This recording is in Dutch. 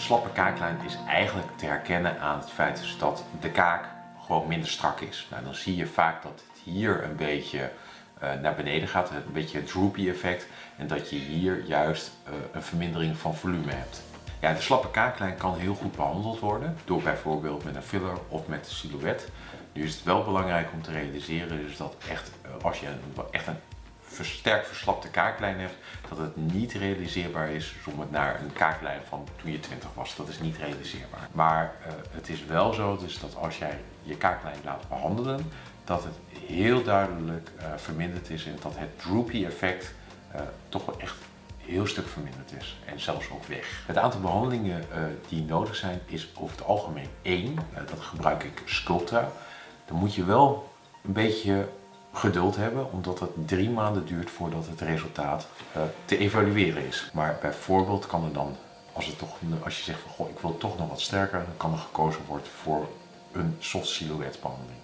Slappe kaaklijn is eigenlijk te herkennen aan het feit dat de kaak gewoon minder strak is. Nou, dan zie je vaak dat het hier een beetje uh, naar beneden gaat, een beetje het droopy effect. En dat je hier juist uh, een vermindering van volume hebt. Ja, de slappe kaaklijn kan heel goed behandeld worden door bijvoorbeeld met een filler of met een silhouet. Nu is het wel belangrijk om te realiseren dus dat echt, uh, als je echt een versterkt verslapte kaaklijn hebt, dat het niet realiseerbaar is om het naar een kaaklijn van toen je 20 was. Dat is niet realiseerbaar. Maar uh, het is wel zo dus dat als jij je kaaklijn laat behandelen, dat het heel duidelijk uh, verminderd is en dat het droopy effect uh, toch wel echt heel stuk verminderd is en zelfs ook weg. Het aantal behandelingen die nodig zijn is over het algemeen één. dat gebruik ik Sculptra. Dan moet je wel een beetje geduld hebben, omdat het drie maanden duurt voordat het resultaat uh, te evalueren is. Maar bijvoorbeeld kan er dan, als, het toch, als je zegt van goh, ik wil toch nog wat sterker, dan kan er gekozen worden voor een soft silhouette behandeling.